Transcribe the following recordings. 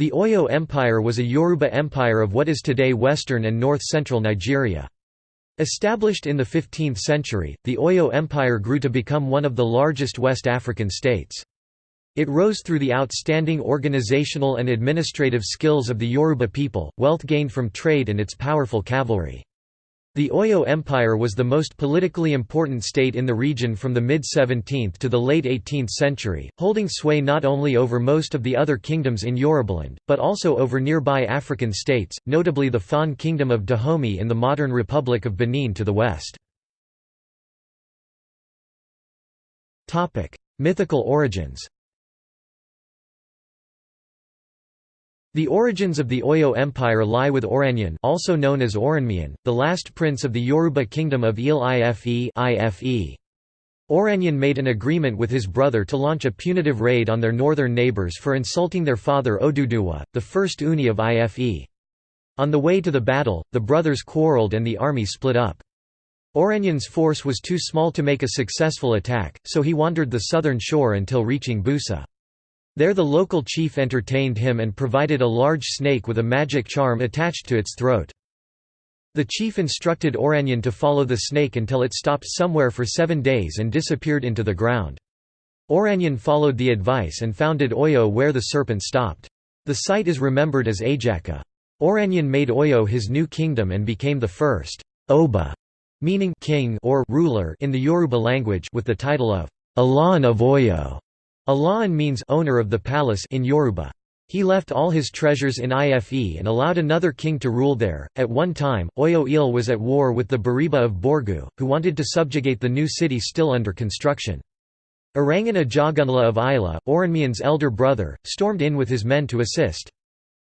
The Oyo Empire was a Yoruba empire of what is today western and north-central Nigeria. Established in the 15th century, the Oyo Empire grew to become one of the largest West African states. It rose through the outstanding organizational and administrative skills of the Yoruba people, wealth gained from trade and its powerful cavalry. The Oyo Empire was the most politically important state in the region from the mid-17th to the late 18th century, holding sway not only over most of the other kingdoms in Yorubaland, but also over nearby African states, notably the Fon Kingdom of Dahomey in the modern Republic of Benin to the west. Mythical origins The origins of the Oyo Empire lie with Oranyan also known as Oranmiyan, the last prince of the Yoruba kingdom of Ile Ife Ife. Oranyan made an agreement with his brother to launch a punitive raid on their northern neighbors for insulting their father Oduduwa, the first Ooni of Ife. On the way to the battle, the brothers quarreled and the army split up. Oranyan's force was too small to make a successful attack, so he wandered the southern shore until reaching Bussa. There the local chief entertained him and provided a large snake with a magic charm attached to its throat. The chief instructed Oranyan to follow the snake until it stopped somewhere for seven days and disappeared into the ground. Oranyan followed the advice and founded Oyo where the serpent stopped. The site is remembered as Ajaka. Oranyan made Oyo his new kingdom and became the first Oba, meaning king or ruler in the Yoruba language with the title of Alaafin of Oyo. Alaafin means owner of the palace in Yoruba. He left all his treasures in Ife and allowed another king to rule there. At one time, Oyo Ile was at war with the Bariba of Borgu, who wanted to subjugate the new city still under construction. Irangan Ajagunla of Isla, Oranmiyan's elder brother, stormed in with his men to assist.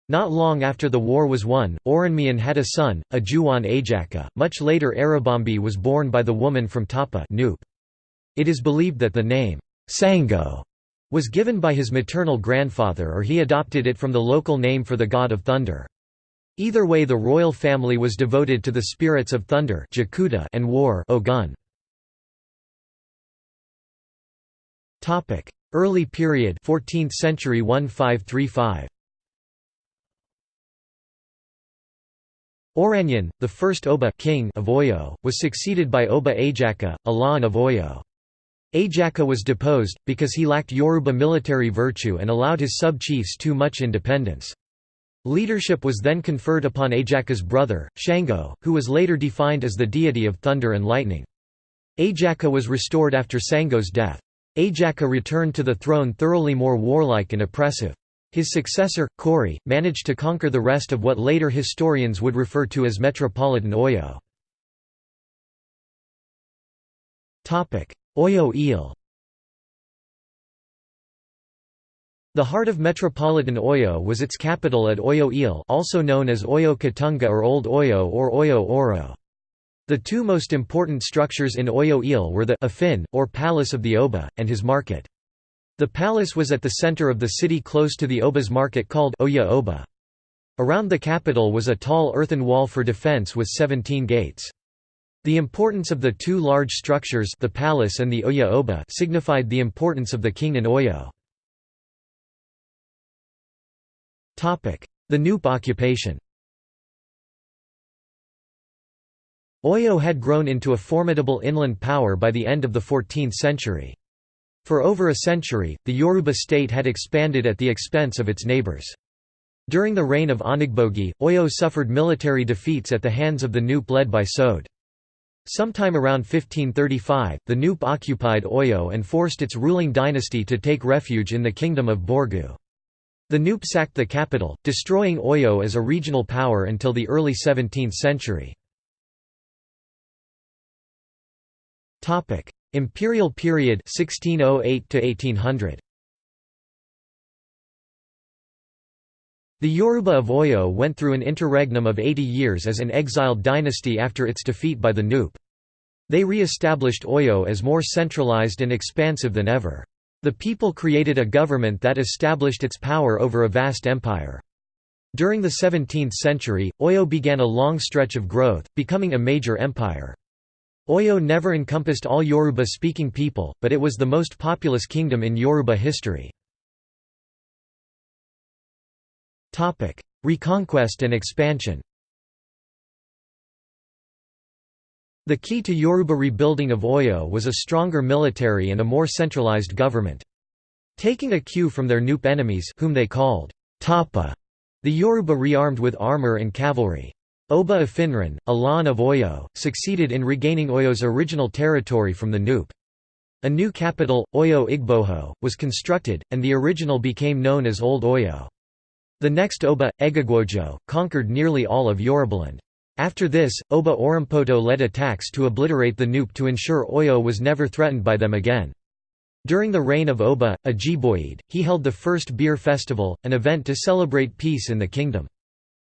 Not long after the war was won, Oranmiyan had a son, Ajuwan Ajaka. Much later Arabambi was born by the woman from Tapa It is believed that the name, Sango, was given by his maternal grandfather or he adopted it from the local name for the god of thunder. Either way the royal family was devoted to the spirits of thunder and war Ogun. Early period 14th century 1535 Oranyan, the first Oba king of Oyo, was succeeded by Oba Ajaka, Alaafin of Oyo. Ajaka was deposed, because he lacked Yoruba military virtue and allowed his sub-chiefs too much independence. Leadership was then conferred upon Ajaka's brother, Shango, who was later defined as the deity of thunder and lightning. Ajaka was restored after Sango's death. Ajaka returned to the throne thoroughly more warlike and oppressive. His successor, Kori, managed to conquer the rest of what later historians would refer to as Metropolitan Oyo. Oyo Ile The heart of metropolitan Oyo was its capital at Oyo Ile also known as Oyo Katunga or Old Oyo or Oyo Oro. The two most important structures in Oyo Ile were the Afin, or Palace of the Oba, and his market. The palace was at the center of the city close to the Oba's market called Oya Oba. Around the capital was a tall earthen wall for defense with 17 gates. The importance of the two large structures the palace and the Oya Oba signified the importance of the king in Oyo. The Nupe occupation Oyo had grown into a formidable inland power by the end of the 14th century. For over a century, the Yoruba state had expanded at the expense of its neighbors. During the reign of Onigbogi, Oyo suffered military defeats at the hands of the Nupe led by Sode. Sometime around 1535, the Nupe occupied Oyo and forced its ruling dynasty to take refuge in the kingdom of Borgu. The Nupe sacked the capital, destroying Oyo as a regional power until the early 17th century. Imperial period 1608 to 1800. The Yoruba of Oyo went through an interregnum of 80 years as an exiled dynasty after its defeat by the Nupe. They re-established Oyo as more centralized and expansive than ever. The people created a government that established its power over a vast empire. During the 17th century, Oyo began a long stretch of growth, becoming a major empire. Oyo never encompassed all Yoruba-speaking people, but it was the most populous kingdom in Yoruba history. Reconquest and expansion The key to Yoruba rebuilding of Oyo was a stronger military and a more centralized government. Taking a cue from their Nupe enemies whom they called Tapa, the Yoruba rearmed with armor and cavalry. Oba Afinran, Alan of Oyo, succeeded in regaining Oyo's original territory from the Nupe. A new capital, Oyo Igboho, was constructed, and the original became known as Old Oyo. The next Oba, Egagwojo, conquered nearly all of Yorubaland. After this, Oba Orampoto led attacks to obliterate the Nupe to ensure Oyo was never threatened by them again. During the reign of Oba, Ajiboye, he held the first beer festival, an event to celebrate peace in the kingdom.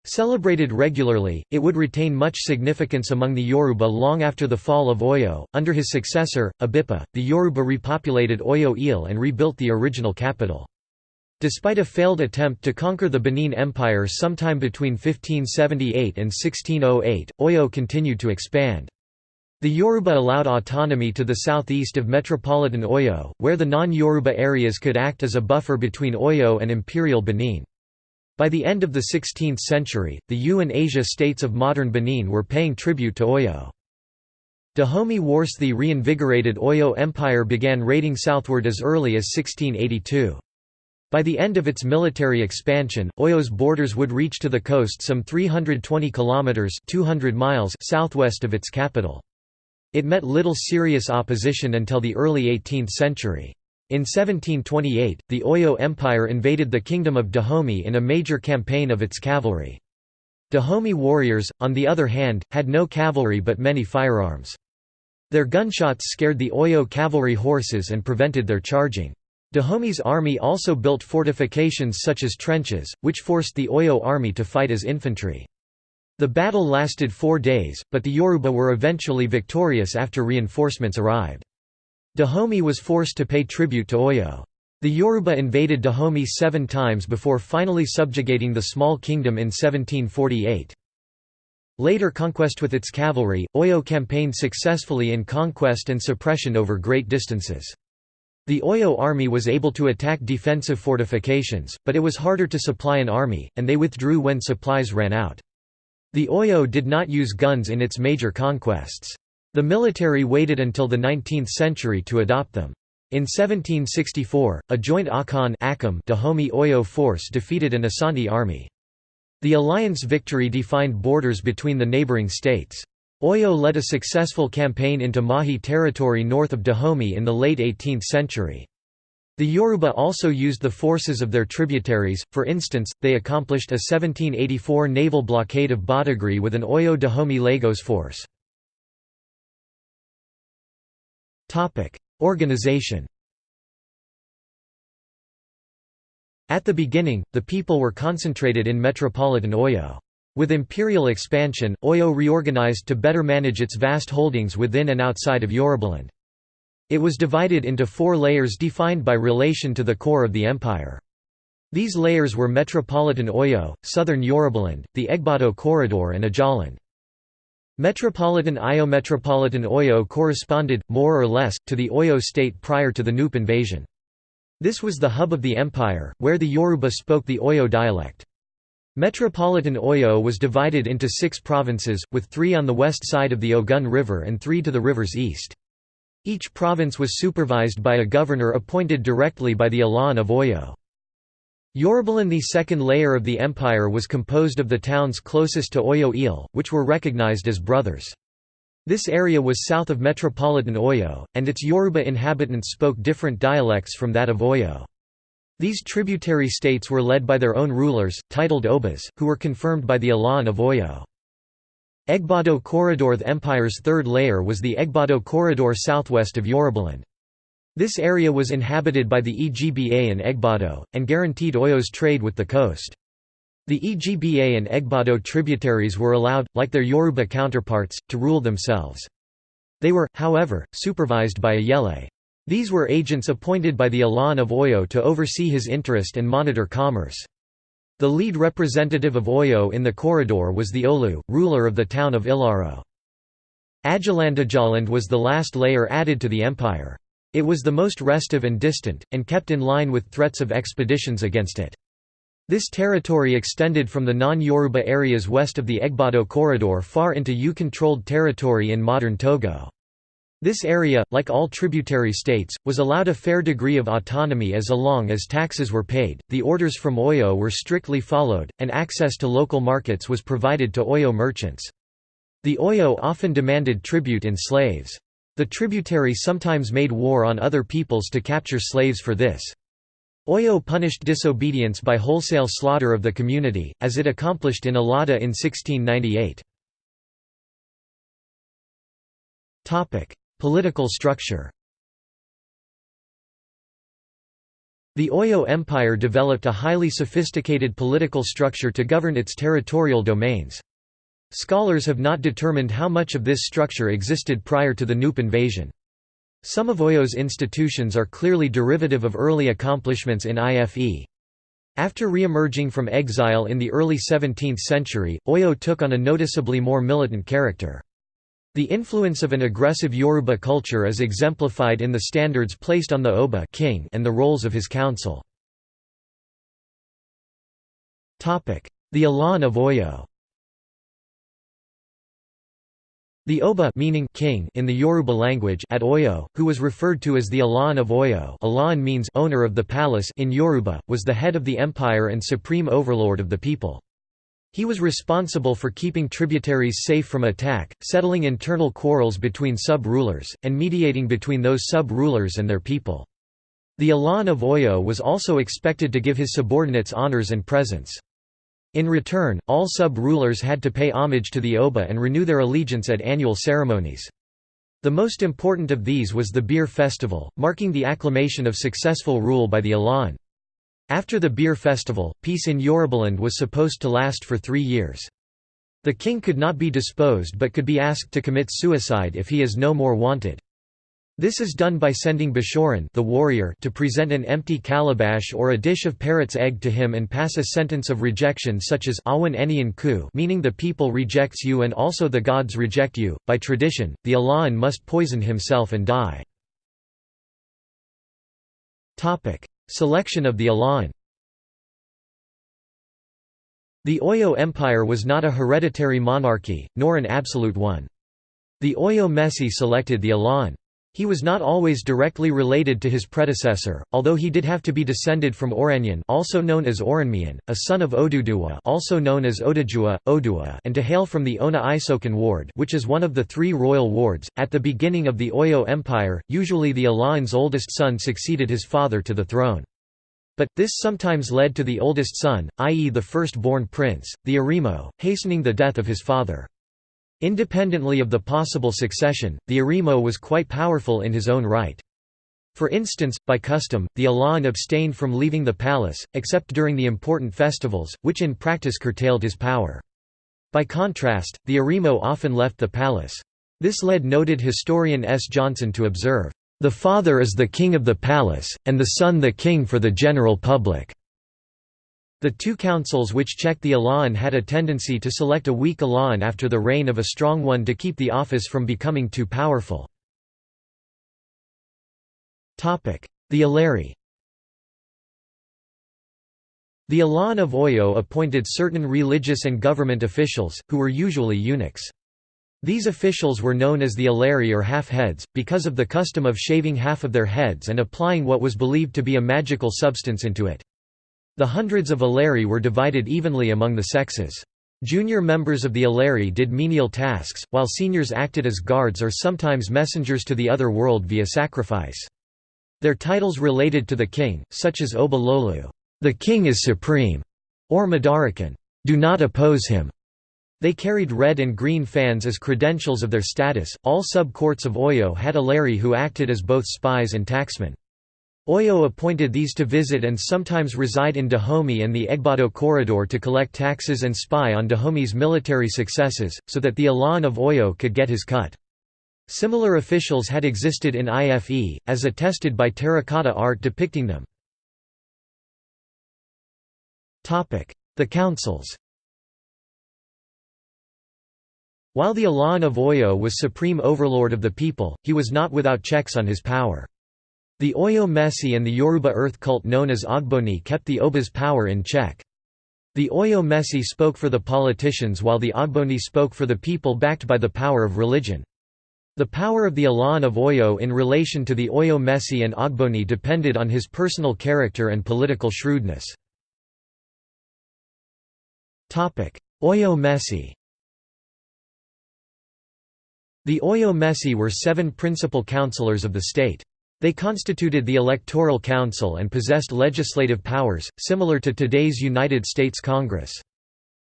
Celebrated regularly, it would retain much significance among the Yoruba long after the fall of Oyo. Under his successor, Abipa, the Yoruba repopulated Oyo Ile and rebuilt the original capital. Despite a failed attempt to conquer the Benin Empire sometime between 1578 and 1608, Oyo continued to expand. The Yoruba allowed autonomy to the southeast of metropolitan Oyo, where the non-Yoruba areas could act as a buffer between Oyo and imperial Benin. By the end of the 16th century, the Ewe and Aja states of modern Benin were paying tribute to Oyo. Dahomey Wars The reinvigorated Oyo Empire began raiding southward as early as 1682. By the end of its military expansion, Oyo's borders would reach to the coast some 320 kilometers (200 miles) southwest of its capital. It met little serious opposition until the early 18th century. In 1728, the Oyo Empire invaded the kingdom of Dahomey in a major campaign of its cavalry. Dahomey warriors, on the other hand, had no cavalry but many firearms. Their gunshots scared the Oyo cavalry horses and prevented their charging. Dahomey's army also built fortifications such as trenches, which forced the Oyo army to fight as infantry. The battle lasted four days, but the Yoruba were eventually victorious after reinforcements arrived. Dahomey was forced to pay tribute to Oyo. The Yoruba invaded Dahomey seven times before finally subjugating the small kingdom in 1748. Later conquest with its cavalry, Oyo campaigned successfully in conquest and suppression over great distances. The Oyo army was able to attack defensive fortifications, but it was harder to supply an army, and they withdrew when supplies ran out. The Oyo did not use guns in its major conquests. The military waited until the 19th century to adopt them. In 1764, a joint Akan Dahomey Oyo force defeated an Asante army. The alliance victory defined borders between the neighboring states. Oyo led a successful campaign into Mahi territory north of Dahomey in the late 18th century. The Yoruba also used the forces of their tributaries, for instance, they accomplished a 1784 naval blockade of Badagry with an Oyo-Dahomey Lagos force. Organization At the beginning, the people were concentrated in metropolitan Oyo. With imperial expansion, Oyo reorganized to better manage its vast holdings within and outside of Yorubaland. It was divided into four layers defined by relation to the core of the empire. These layers were Metropolitan Oyo, Southern Yorubaland, the Egbado Corridor and Ajaland. Metropolitan Oyo Metropolitan Oyo corresponded, more or less, to the Oyo state prior to the Nupe invasion. This was the hub of the empire, where the Yoruba spoke the Oyo dialect. Metropolitan Oyo was divided into six provinces, with three on the west side of the Ogun River and three to the river's east. Each province was supervised by a governor appointed directly by the Alan of Oyo. Yorubaland the second layer of the empire was composed of the towns closest to Oyo Ile, which were recognized as brothers. This area was south of metropolitan Oyo, and its Yoruba inhabitants spoke different dialects from that of Oyo. These tributary states were led by their own rulers, titled Obas, who were confirmed by the Alan of Oyo. Egbado Corridor The empire's third layer was the Egbado Corridor southwest of Yorubaland. This area was inhabited by the Egba and Egbado, and guaranteed Oyo's trade with the coast. The Egba and Egbado tributaries were allowed, like their Yoruba counterparts, to rule themselves. They were, however, supervised by Ajele. These were agents appointed by the Alan of Oyo to oversee his interest and monitor commerce. The lead representative of Oyo in the corridor was the Olu, ruler of the town of Ilaro. Ajaland Ajaland was the last layer added to the empire. It was the most restive and distant, and kept in line with threats of expeditions against it. This territory extended from the non-Yoruba areas west of the Egbado corridor far into Ewe-controlled territory in modern Togo. This area, like all tributary states, was allowed a fair degree of autonomy as long as taxes were paid, the orders from Oyo were strictly followed, and access to local markets was provided to Oyo merchants. The Oyo often demanded tribute in slaves. The tributary sometimes made war on other peoples to capture slaves for this. Oyo punished disobedience by wholesale slaughter of the community, as it accomplished in Allada in 1698. Political structure The Oyo Empire developed a highly sophisticated political structure to govern its territorial domains. Scholars have not determined how much of this structure existed prior to the Nupe invasion. Some of Oyo's institutions are clearly derivative of early accomplishments in IFE. After re-emerging from exile in the early 17th century, Oyo took on a noticeably more militant character. The influence of an aggressive Yoruba culture is exemplified in the standards placed on the Oba king and the roles of his council. The Alan of Oyo The Oba meaning king in the Yoruba language at Oyo, who was referred to as the Alan of Oyo Alan means owner of the palace in Yoruba, was the head of the empire and supreme overlord of the people. He was responsible for keeping tributaries safe from attack, settling internal quarrels between sub-rulers, and mediating between those sub-rulers and their people. The Alan of Oyo was also expected to give his subordinates honors and presents. In return, all sub-rulers had to pay homage to the Oba and renew their allegiance at annual ceremonies. The most important of these was the beer festival, marking the acclamation of successful rule by the Alan. After the beer festival, peace in Yorubaland was supposed to last for three years. The king could not be disposed but could be asked to commit suicide if he is no more wanted. This is done by sending Bashoran the warrior to present an empty calabash or a dish of parrot's egg to him and pass a sentence of rejection such as Ku meaning the people rejects you and also the gods reject you. By tradition, the Alan must poison himself and die. Selection of the Alan The Oyo Empire was not a hereditary monarchy, nor an absolute one. The Oyo Mesi selected the Alan. He was not always directly related to his predecessor, although he did have to be descended from Oranyan also known as Oranmiyan, a son of Oduduwa also known as Odajua, Odua and to hail from the Ona Isokan ward which is one of the three royal wards. At the beginning of the Oyo Empire, usually the Alan's oldest son succeeded his father to the throne. But, this sometimes led to the oldest son, i.e. the first-born prince, the Arimo, hastening the death of his father. Independently of the possible succession, the Arimo was quite powerful in his own right. For instance, by custom, the Alan abstained from leaving the palace, except during the important festivals, which in practice curtailed his power. By contrast, the Arimo often left the palace. This led noted historian S. Johnson to observe, "...the father is the king of the palace, and the son the king for the general public." The two councils which checked the Alan had a tendency to select a weak Alan after the reign of a strong one to keep the office from becoming too powerful. The Alari The Alan of Oyo appointed certain religious and government officials, who were usually eunuchs. These officials were known as the Alari or half-heads, because of the custom of shaving half of their heads and applying what was believed to be a magical substance into it. The hundreds of Alari were divided evenly among the sexes. Junior members of the Alari did menial tasks, while seniors acted as guards or sometimes messengers to the other world via sacrifice. Their titles related to the king, such as Oba Lolu, the king is supreme, or Madarakan, do not oppose him. They carried red and green fans as credentials of their status. All sub-courts of Oyo had Alari who acted as both spies and taxmen. Oyo appointed these to visit and sometimes reside in Dahomey and the Egbado corridor to collect taxes and spy on Dahomey's military successes, so that the Alan of Oyo could get his cut. Similar officials had existed in IFE, as attested by terracotta art depicting them. The councils While the Alan of Oyo was supreme overlord of the people, he was not without checks on his power. The Oyo Mesi and the Yoruba earth cult known as Ogboni kept the Oba's power in check. The Oyo Mesi spoke for the politicians while the Ogboni spoke for the people backed by the power of religion. The power of the Alaan of Oyo in relation to the Oyo Mesi and Ogboni depended on his personal character and political shrewdness. Oyo Mesi The Oyo Mesi were seven principal councillors of the state. They constituted the Electoral Council and possessed legislative powers, similar to today's United States Congress.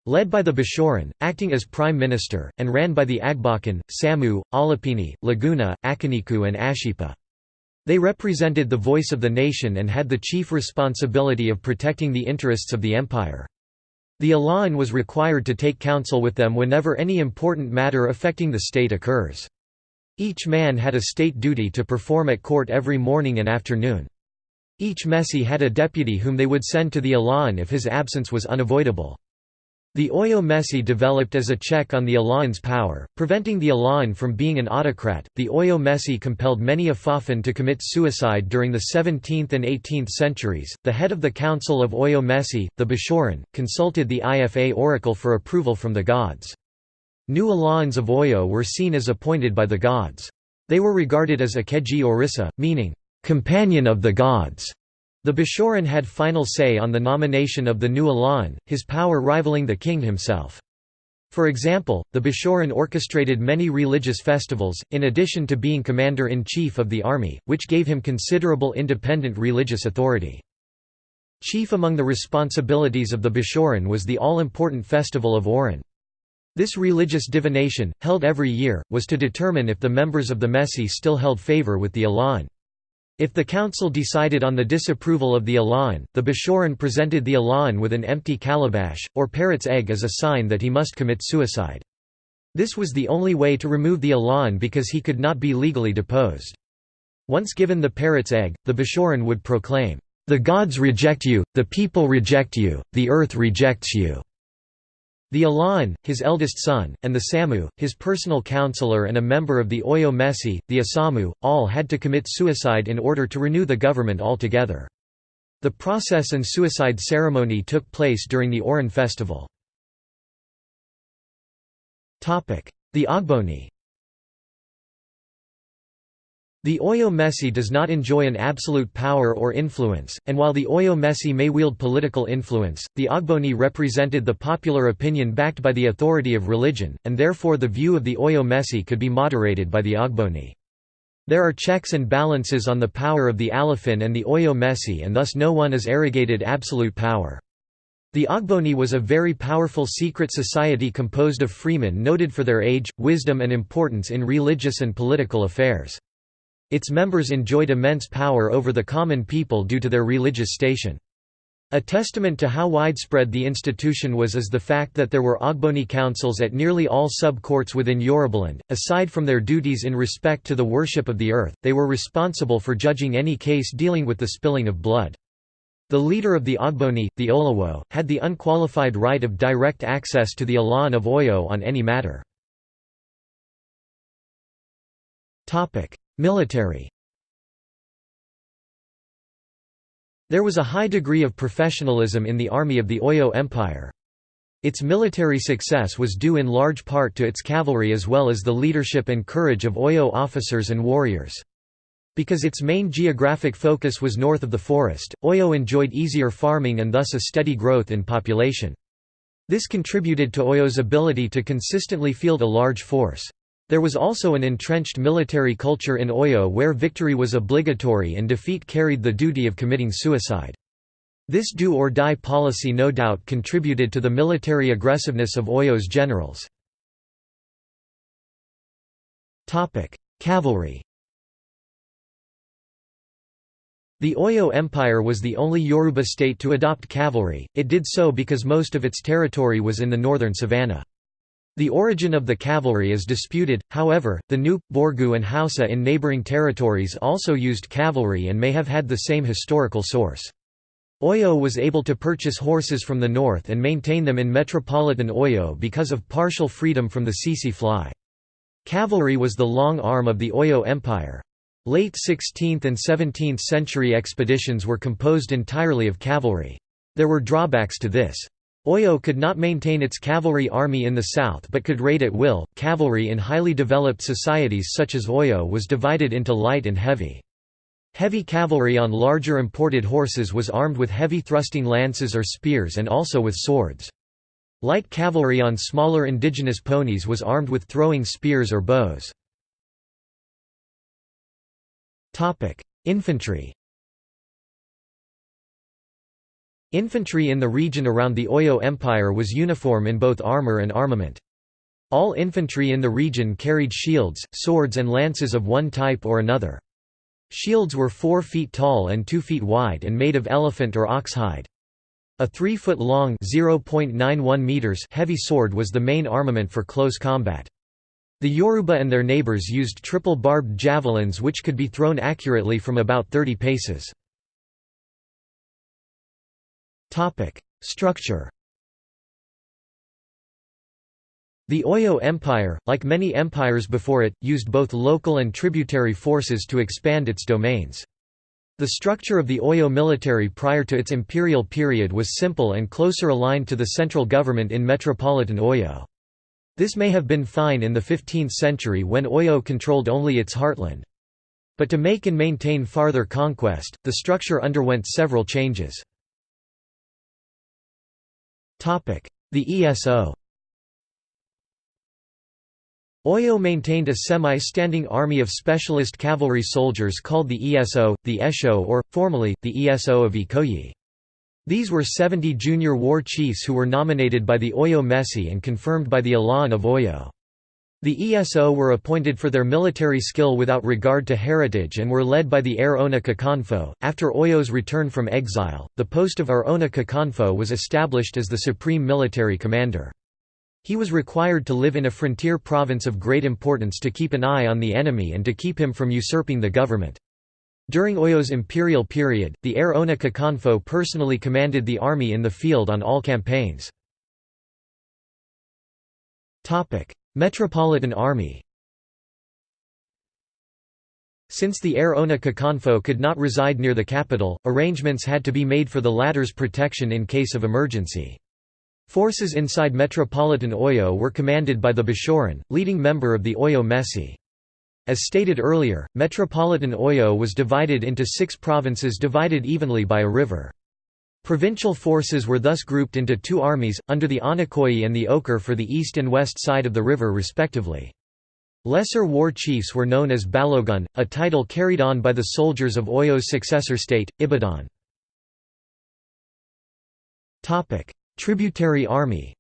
Led by the Bishoran, acting as prime minister, and ran by the Agbakan, Samu, Alapini, Laguna, Akaniku and Ashipa. They represented the voice of the nation and had the chief responsibility of protecting the interests of the empire. The Alaan was required to take counsel with them whenever any important matter affecting the state occurs. Each man had a state duty to perform at court every morning and afternoon. Each Mesi had a deputy whom they would send to the Alaan if his absence was unavoidable. The Oyo Mesi developed as a check on the Alaan's power, preventing the Alaan from being an autocrat. The Oyo Mesi compelled many Afafan to commit suicide during the 17th and 18th centuries. The head of the Council of Oyo Mesi, the Bishoran, consulted the Ifa oracle for approval from the gods. New Alaans of Oyo were seen as appointed by the gods. They were regarded as Akeji Orisa, meaning, companion of the gods. The Bishoran had final say on the nomination of the new Alaan, his power rivaling the king himself. For example, the Bishoran orchestrated many religious festivals, in addition to being commander-in-chief of the army, which gave him considerable independent religious authority. Chief among the responsibilities of the Bishoran was the all-important festival of Oran. This religious divination, held every year, was to determine if the members of the Mesi still held favor with the Alaan. If the council decided on the disapproval of the Alaan, the Bishoran presented the Alaan with an empty calabash, or parrot's egg as a sign that he must commit suicide. This was the only way to remove the Alaan because he could not be legally deposed. Once given the parrot's egg, the Bishoran would proclaim, "'The gods reject you, the people reject you, the earth rejects you' The Alaan, his eldest son, and the Samu, his personal counselor and a member of the Oyo Mesi, the Asamu, all had to commit suicide in order to renew the government altogether. The process and suicide ceremony took place during the Oran festival. The Ogboni the Oyo Mesi does not enjoy an absolute power or influence, and while the Oyo Mesi may wield political influence, the Ogboni represented the popular opinion backed by the authority of religion, and therefore the view of the Oyo Mesi could be moderated by the Ogboni. There are checks and balances on the power of the Alafin and the Oyo Mesi and thus no one is arrogated absolute power. The Ogboni was a very powerful secret society composed of freemen noted for their age, wisdom and importance in religious and political affairs. Its members enjoyed immense power over the common people due to their religious station. A testament to how widespread the institution was is the fact that there were Ogboni councils at nearly all sub-courts within Yorubaland. Aside from their duties in respect to the worship of the earth, they were responsible for judging any case dealing with the spilling of blood. The leader of the Ogboni, the Olawo, had the unqualified right of direct access to the Ilan of Oyo on any matter. Military There was a high degree of professionalism in the army of the Oyo Empire. Its military success was due in large part to its cavalry as well as the leadership and courage of Oyo officers and warriors. Because its main geographic focus was north of the forest, Oyo enjoyed easier farming and thus a steady growth in population. This contributed to Oyo's ability to consistently field a large force. There was also an entrenched military culture in Oyo where victory was obligatory and defeat carried the duty of committing suicide. This do-or-die policy no doubt contributed to the military aggressiveness of Oyo's generals. Cavalry The Oyo Empire was the only Yoruba state to adopt cavalry, it did so because most of its territory was in the northern savannah. The origin of the cavalry is disputed, however, the Nupe, Borgu and Hausa in neighboring territories also used cavalry and may have had the same historical source. Oyo was able to purchase horses from the north and maintain them in metropolitan Oyo because of partial freedom from the tsetse fly. Cavalry was the long arm of the Oyo Empire. Late 16th and 17th century expeditions were composed entirely of cavalry. There were drawbacks to this. Oyo could not maintain its cavalry army in the south but could raid at will. Cavalry in highly developed societies such as Oyo was divided into light and heavy. Heavy cavalry on larger imported horses was armed with heavy thrusting lances or spears and also with swords. Light cavalry on smaller indigenous ponies was armed with throwing spears or bows. Infantry Infantry in the region around the Oyo Empire was uniform in both armor and armament. All infantry in the region carried shields, swords and lances of one type or another. Shields were 4 feet tall and 2 feet wide and made of elephant or ox hide. A 3-foot-long meters heavy sword was the main armament for close combat. The Yoruba and their neighbors used triple-barbed javelins which could be thrown accurately from about 30 paces. Structure The Oyo Empire, like many empires before it, used both local and tributary forces to expand its domains. The structure of the Oyo military prior to its imperial period was simple and closer aligned to the central government in metropolitan Oyo. This may have been fine in the 15th century when Oyo controlled only its heartland. But to make and maintain farther conquest, the structure underwent several changes. The ESO Oyo maintained a semi-standing army of specialist cavalry soldiers called the ESO, the Esho or, formally, the ESO of Ikoyi. These were 70 junior war chiefs who were nominated by the Oyo Mesi and confirmed by the Ilan of Oyo. The ESO were appointed for their military skill without regard to heritage and were led by the Aare Ona Kakanfo. After Oyo's return from exile, the post of Aare Ona Kakanfo was established as the supreme military commander. He was required to live in a frontier province of great importance to keep an eye on the enemy and to keep him from usurping the government. During Oyo's imperial period, the Aare Ona Kakanfo personally commanded the army in the field on all campaigns. Metropolitan Army Since the Aare Ona Kakanfo could not reside near the capital, arrangements had to be made for the latter's protection in case of emergency. Forces inside Metropolitan Oyo were commanded by the Bashoran, leading member of the Oyo Mesi. As stated earlier, Metropolitan Oyo was divided into six provinces divided evenly by a river. Provincial forces were thus grouped into two armies, under the Anakoyi and the Okar for the east and west side of the river respectively. Lesser war chiefs were known as Balogun, a title carried on by the soldiers of Oyo's successor state, Ibadan. Tributary army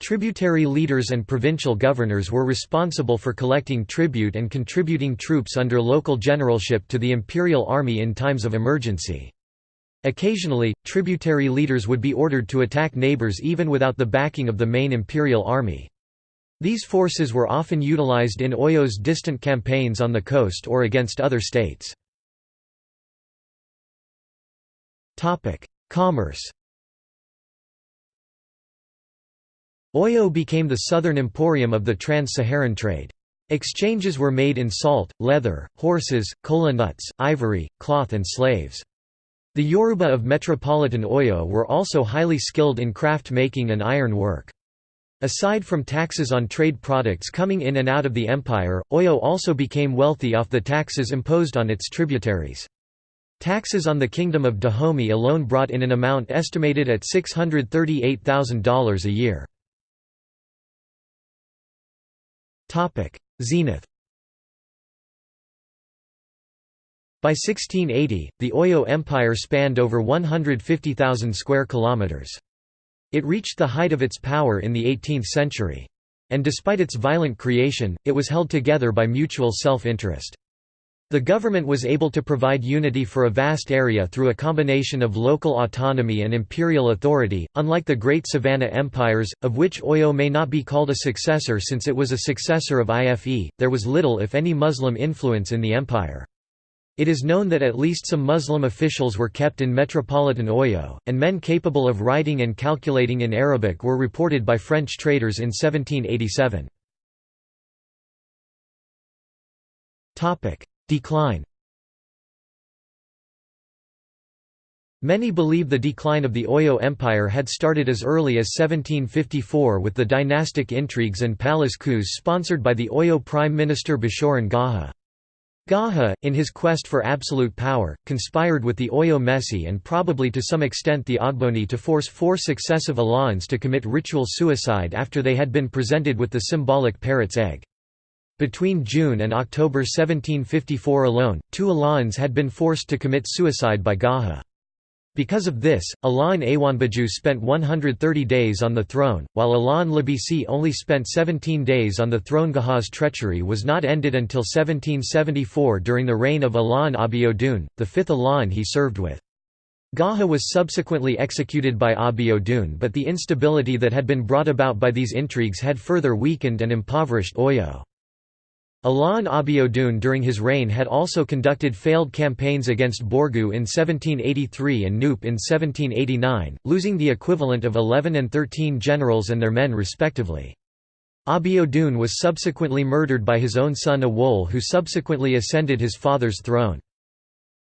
Tributary leaders and provincial governors were responsible for collecting tribute and contributing troops under local generalship to the imperial army in times of emergency. Occasionally, tributary leaders would be ordered to attack neighbors even without the backing of the main imperial army. These forces were often utilized in Oyo's distant campaigns on the coast or against other states. Commerce Oyo became the southern emporium of the trans-Saharan trade. Exchanges were made in salt, leather, horses, kola nuts, ivory, cloth and slaves. The Yoruba of metropolitan Oyo were also highly skilled in craft making and iron work. Aside from taxes on trade products coming in and out of the empire, Oyo also became wealthy off the taxes imposed on its tributaries. Taxes on the Kingdom of Dahomey alone brought in an amount estimated at $638,000 a year. Zenith By 1680, the Oyo Empire spanned over 150,000 square kilometers. It reached the height of its power in the 18th century. And despite its violent creation, it was held together by mutual self-interest. The government was able to provide unity for a vast area through a combination of local autonomy and imperial authority, unlike the great Savannah empires, of which Oyo may not be called a successor since it was a successor of IFE, there was little if any Muslim influence in the empire. It is known that at least some Muslim officials were kept in metropolitan Oyo, and men capable of writing and calculating in Arabic were reported by French traders in 1787. Decline Many believe the decline of the Oyo Empire had started as early as 1754 with the dynastic intrigues and palace coups sponsored by the Oyo Prime Minister Bashoran Gaha. Gaha, in his quest for absolute power, conspired with the Oyo Mesi and probably to some extent the Ogboni to force four successive Alans to commit ritual suicide after they had been presented with the symbolic parrot's egg. Between June and October 1754 alone, two Alans had been forced to commit suicide by Gaha. Because of this, Alain Awanbaju spent 130 days on the throne, while Alain Labisi only spent 17 days on the throne. Gaha's treachery was not ended until 1774 during the reign of Alain Abiodun, the fifth Alain he served with. Gaha was subsequently executed by Abiodun but the instability that had been brought about by these intrigues had further weakened and impoverished Oyo. Alain Abiodun during his reign had also conducted failed campaigns against Borgu in 1783 and Nupe in 1789, losing the equivalent of 11 and 13 generals and their men respectively. Abiodun was subsequently murdered by his own son Awole who subsequently ascended his father's throne.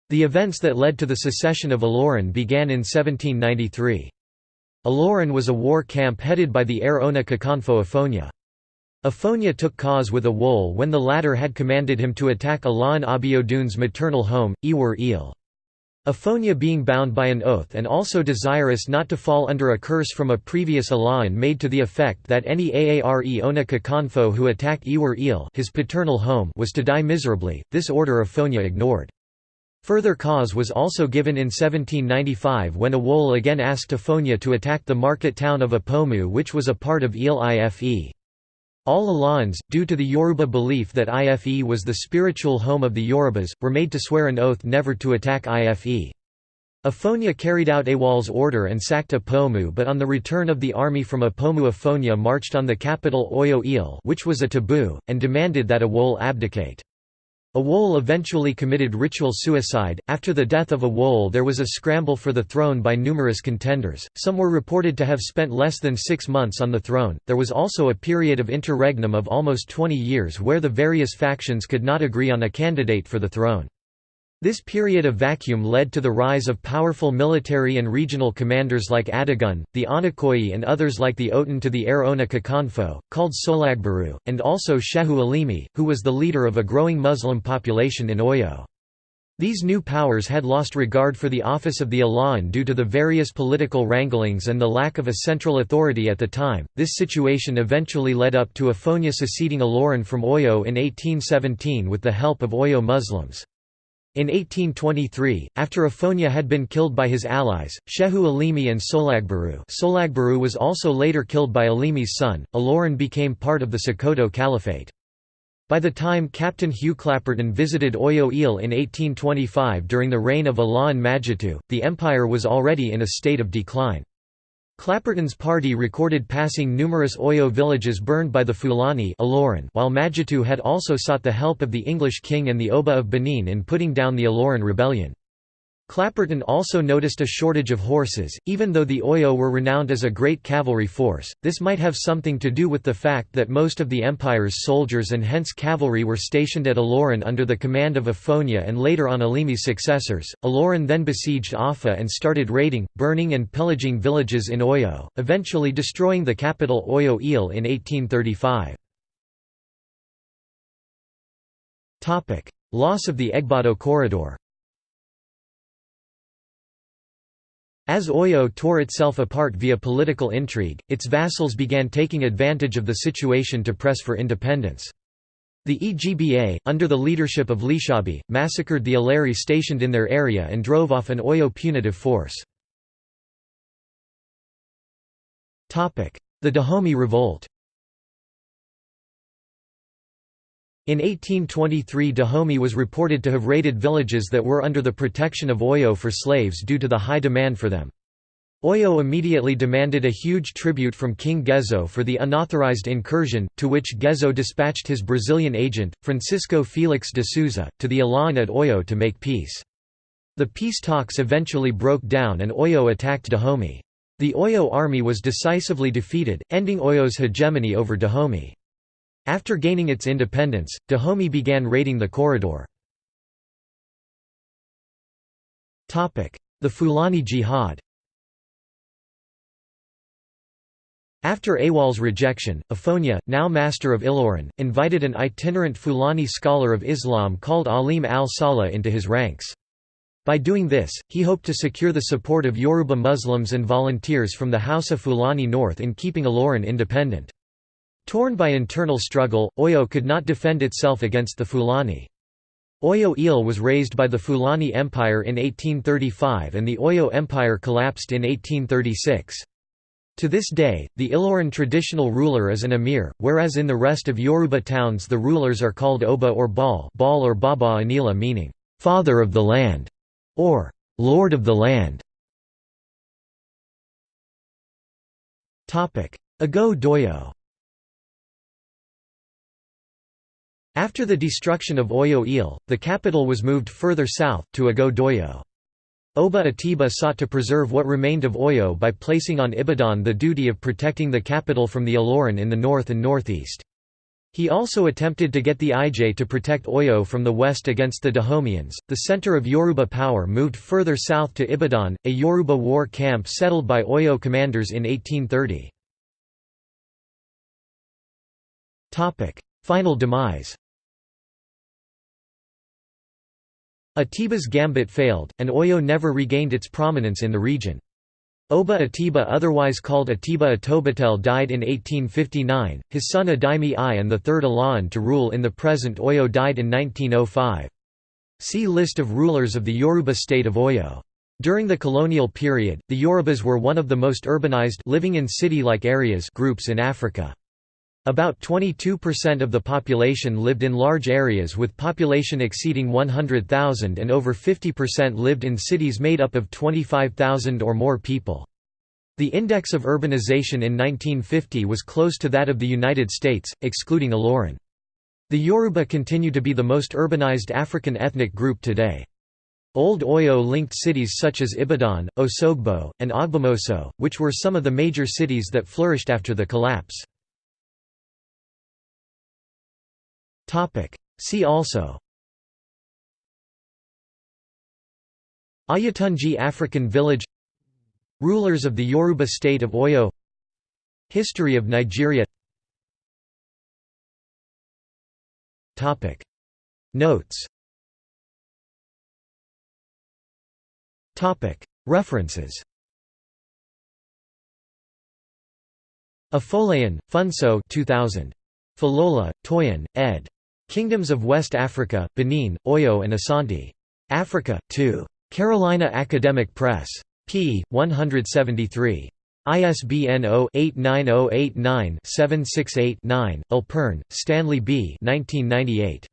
The events that led to the secession of Ilorin began in 1793. Ilorin was a war camp headed by the Aare Ona Kakanfo Afonia. Afonia took cause with Awole when the latter had commanded him to attack Alain Abiodun's maternal home, Iwar Il. Afonia being bound by an oath and also desirous not to fall under a curse from a previous Alain made to the effect that any Aare Ona Kakanfo who attacked Iwar Il his paternal home was to die miserably, this order Afonia ignored. Further cause was also given in 1795 when Awole again asked Afonia to attack the market town of Apomu which was a part of Ile Ife. All Alans, due to the Yoruba belief that Ife was the spiritual home of the Yorubas, were made to swear an oath never to attack Ife. Afonia carried out Awole's order and sacked Apomu but on the return of the army from Apomu Afonia marched on the capital Oyo Ile which was a taboo, and demanded that Awol abdicate. Awole eventually committed ritual suicide. After the death of a Awole, there was a scramble for the throne by numerous contenders. Some were reported to have spent less than six months on the throne. There was also a period of interregnum of almost 20 years where the various factions could not agree on a candidate for the throne. This period of vacuum led to the rise of powerful military and regional commanders like Adigun, the Anakoyi and others like the Oton to the Aare Ona Kakanfo, called Solagbaru, and also Shehu Alimi, who was the leader of a growing Muslim population in Oyo. These new powers had lost regard for the office of the Alain due to the various political wranglings and the lack of a central authority at the time. This situation eventually led up to Afonia seceding Ilorin from Oyo in 1817 with the help of Oyo Muslims. In 1823, after Afonia had been killed by his allies, Shehu Alimi and Solagbaru Solagbaru was also later killed by Alimi's son, Ilorin became part of the Sokoto Caliphate. By the time Captain Hugh Clapperton visited Oyo Ile in 1825 during the reign of Alain Majitu, the empire was already in a state of decline. Clapperton's party recorded passing numerous Oyo villages burned by the Fulani while Majitu had also sought the help of the English king and the Oba of Benin in putting down the Ilorin rebellion. Clapperton also noticed a shortage of horses, even though the Oyo were renowned as a great cavalry force. This might have something to do with the fact that most of the empire's soldiers and hence cavalry were stationed at Ilorin under the command of Afonia and later on Alimi's successors. Ilorin then besieged Afa and started raiding, burning, and pillaging villages in Oyo, eventually destroying the capital Oyo Ile in 1835. Loss of the Egbado corridor As Oyo tore itself apart via political intrigue, its vassals began taking advantage of the situation to press for independence. The Egba, under the leadership of Lisabi, massacred the Alari stationed in their area and drove off an Oyo punitive force. The Dahomey Revolt In 1823 Dahomey was reported to have raided villages that were under the protection of Oyo for slaves due to the high demand for them. Oyo immediately demanded a huge tribute from King Gezo for the unauthorized incursion, to which Gezo dispatched his Brazilian agent, Francisco Felix de Souza, to the Alain at Oyo to make peace. The peace talks eventually broke down and Oyo attacked Dahomey. The Oyo army was decisively defeated, ending Oyo's hegemony over Dahomey. After gaining its independence, Dahomey began raiding the corridor. The Fulani Jihad After Awal's rejection, Afonia, now master of Ilorin, invited an itinerant Fulani scholar of Islam called Alim al-Saleh into his ranks. By doing this, he hoped to secure the support of Yoruba Muslims and volunteers from the Hausa Fulani north in keeping Ilorin independent. Torn by internal struggle, Oyo could not defend itself against the Fulani. Oyo Ile was raised by the Fulani Empire in 1835 and the Oyo Empire collapsed in 1836. To this day, the Ilorin traditional ruler is an emir, whereas in the rest of Yoruba towns the rulers are called Oba or Baal, Baal or Baba Anila meaning, "'father of the land' or "'lord of the land'". Ago Doyo After the destruction of Oyo Ile, the capital was moved further south, to Ago Doyo. Oba Atiba sought to preserve what remained of Oyo by placing on Ibadan the duty of protecting the capital from the Ilorin in the north and northeast. He also attempted to get the Ij to protect Oyo from the west against the Dahomians. The center of Yoruba power moved further south to Ibadan, a Yoruba war camp settled by Oyo commanders in 1830. Topic: Final demise. Atiba's gambit failed, and Oyo never regained its prominence in the region. Oba Atiba otherwise called Atiba Atobatele died in 1859, his son Adeyemi I and the third Alaafin to rule in the present Oyo died in 1905. See List of rulers of the Yoruba state of Oyo. During the colonial period, the Yorubas were one of the most urbanized living in city-like areas groups in Africa. About 22% of the population lived in large areas with population exceeding 100,000 and over 50% lived in cities made up of 25,000 or more people. The index of urbanization in 1950 was close to that of the United States, excluding Ilorin. The Yoruba continue to be the most urbanized African ethnic group today. Old Oyo linked cities such as Ibadan, Osogbo, and Ogbomoso, which were some of the major cities that flourished after the collapse. See also. Oyotunji African village. Rulers of the Yoruba state of Oyo. History of Nigeria. Topic. Notes. Topic. References. Afolayan, Funso 2000. Falola, Toyin, ed. Kingdoms of West Africa, Benin, Oyo and Asante. Africa, 2. Carolina Academic Press. p. 173. ISBN 0-89089-768-9, Alpern, Stanley B. 1998.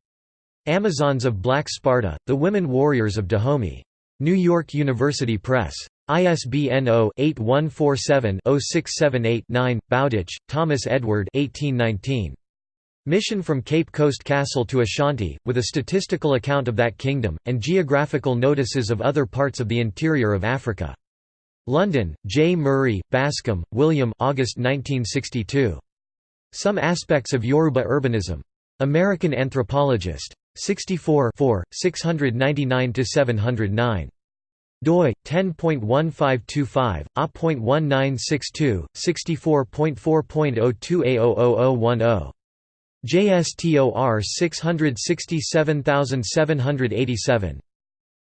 Amazons of Black Sparta, The Women Warriors of Dahomey. New York University Press. ISBN 0-8147-0678-9, Bowditch, Thomas Edward 1819. Mission from Cape Coast Castle to Ashanti, with a statistical account of that kingdom, and geographical notices of other parts of the interior of Africa. London, J. Murray, Bascom, William August 1962. Some Aspects of Yoruba Urbanism. American Anthropologist. 64 699–709 doi 10.1525 a.1962 64.4.02a00010 JSTOR 667787.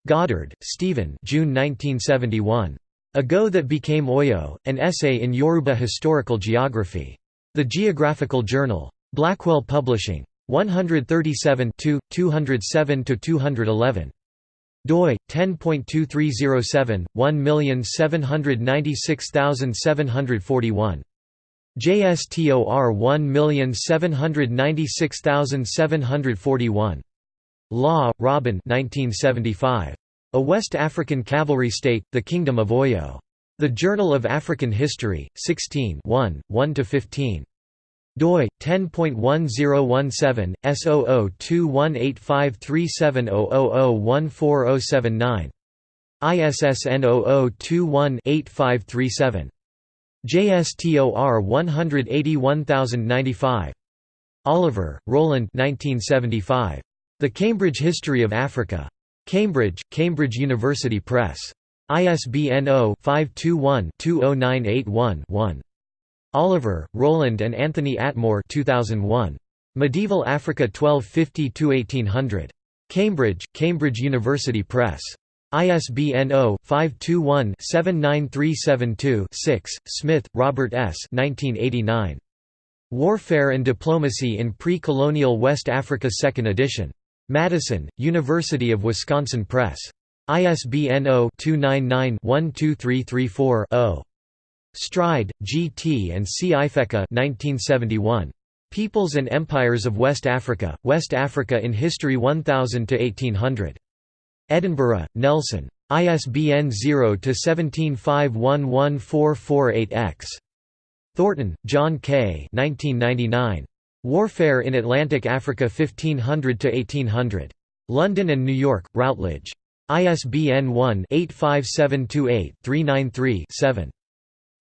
Goddard, Stephen June 1971. Ago That Became Oyo, An Essay in Yoruba Historical Geography. The Geographical Journal. Blackwell Publishing. 137 207–211 doi 10.2307 1796741 JSTOR 1796741. Law, Robin 1975. A West African Cavalry State, The Kingdom of Oyo. The Journal of African History, 16 1–15 doi 10.1017 S0021853700140079 ISSN 0021-8537 JSTOR 181095. Oliver, Roland 1975. The Cambridge History of Africa. Cambridge, Cambridge University Press. ISBN 0-521-20981-1. Oliver, Roland and Anthony Atmore 2001. Medieval Africa 1250–1800. Cambridge, Cambridge University Press. ISBN 0-521-79372-6. Smith, Robert S. 1989. Warfare and Diplomacy in Pre-Colonial West Africa 2nd edition. Madison, University of Wisconsin Press. ISBN 0-299-12334-0. Stride, G. T. and C. Ifeka 1971. Peoples and Empires of West Africa, West Africa in History 1000–1800. Edinburgh, Nelson. ISBN 0-17511448-X. Thornton, John K. 1999. Warfare in Atlantic Africa 1500–1800. London and New York, Routledge. ISBN 1-85728-393-7.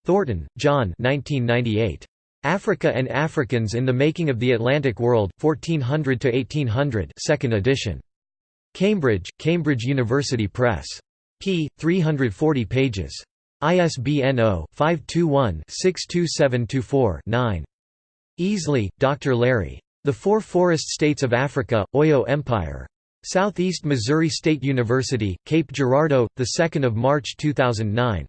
Thornton, John 1998. Africa and Africans in the Making of the Atlantic World, 1400–1800 2nd edition. Cambridge, Cambridge University Press. p. 340 pages. ISBN 0-521-62724-9. Easley, Dr. Larry. The Four Forest States of Africa, Oyo Empire. Southeast Missouri State University, Cape Girardeau, 2 March 2009.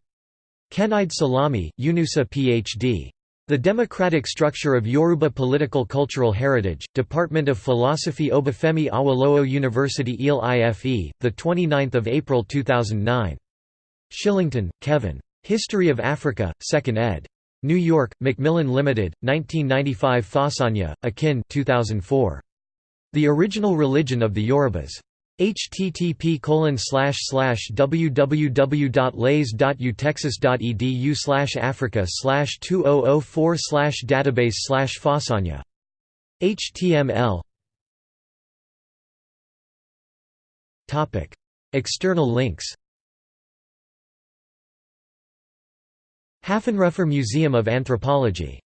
Kehinde Salami, Yunusa Ph.D. The Democratic Structure of Yoruba Political Cultural Heritage, Department of Philosophy Obafemi Awolowo University Ile Ife, 29 April 2009. Shillington, Kevin. History of Africa, 2nd ed. New York, Macmillan Limited, 1995 Fasanya, Akin 2004. The Original Religion of the Yorubas http www.lays.utexas.edu africa 2004 database fasanya html External links. Haffenreffer Museum of Anthropology